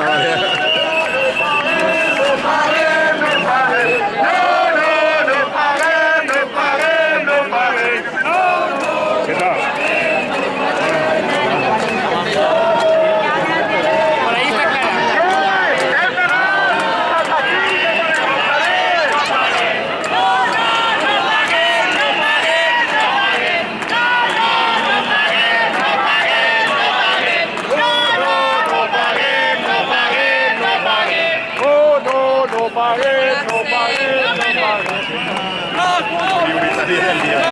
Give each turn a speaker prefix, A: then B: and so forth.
A: yeah.